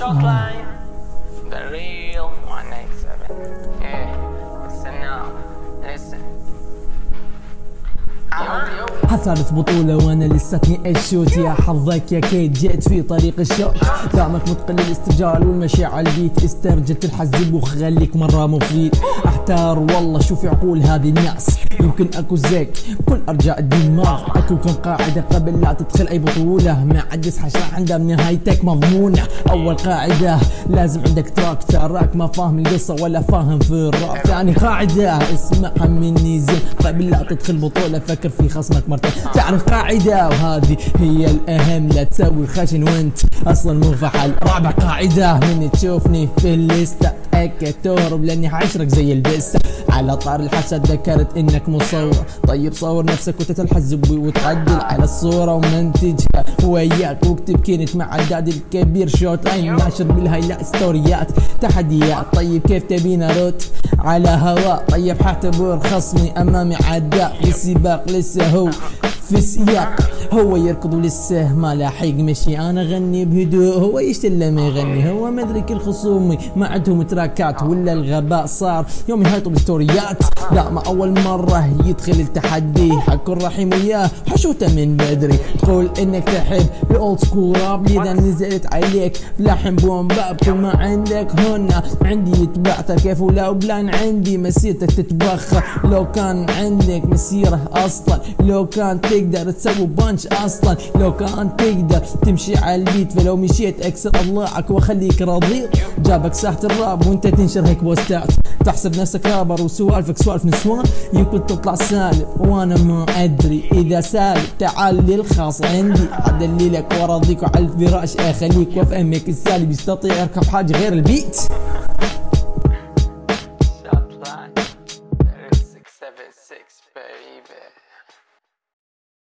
Short line, the real 187. حصلت بطولة وأنا لساتني الشوت. يا حظك يا كيد جيت في طريق الشوت. دامك متقن الاسترجال والمشي على البيت استرجل تنحزب وخليك مرة مفيد. أحتار والله شوف عقول هذه الناس. يمكن أكو زيك كل أرجاء الدماغ. أكو كم قاعدة قبل لا تدخل أي بطولة. ما عاد يصحى عندها نهايتك مضمونة. أول قاعدة لازم عندك تراك. تراك ما فاهم القصة ولا فاهم في الراب. ثاني قاعدة اسمعها مني زين. قبل لا تدخل بطولة فكر في خصمك مرتين. تعرف قاعدة وهذه هي الأهم. لا تسوي خشن وانت أصلا مو فحل رابع قاعدة من تشوفني في الليستة. تأكد تهرب لأني حشرك زي البسة على طار الحسد ذكرت إنك مصور. طيب صور نفسك وتتلحزب وتعدل على الصورة ومنتجها. وياك واكتب كنت مع الداد الكبير. شوت لاين ناشر بالهايلايت ستوريات. تحديات طيب كيف تبينا روت على هواء طيب حاعتبر خصمي أمامي عداء. في السباق لسه هو في سياق هو يركض ولسه ما لاحق مشي. أنا أغني بهدوء هو يشتل ما يغني. هو مدري كل خصومي ما عندهم تراكات ولا الغباء صار. يوم يهيطوا بستوريات لا ما أول مرة يدخل التحدي. حكون رحيم وياه حشوته من بدري. تقول إنك تحب الأولد سكول راب لذا نزلت عليك. لحم بوم باب كل ما عندك هنا. عندي يتبعتر كيف ولو بلان عندي مسيرتك تتبخر. لو كان عندك مسيرة أصلا لو كان تقدر تسوي بانش أصلا لو كان تقدر تمشي على البيت فلو مشيت اكسر أضلاعك وأخليك راضي. جابك ساحة الراب وأنت تنشر هيك بوستات. تحسب نفسك رابر وسوالفك سوالف نسوان. يمكن تطلع سالب وأنا ما أدري. إذا سالب تعال للخاص عندي. ادللك وارضيك وعلى الفراش. أخليك وافهمك السالب يستطيع يركب حاجة غير البيت. 676, baby.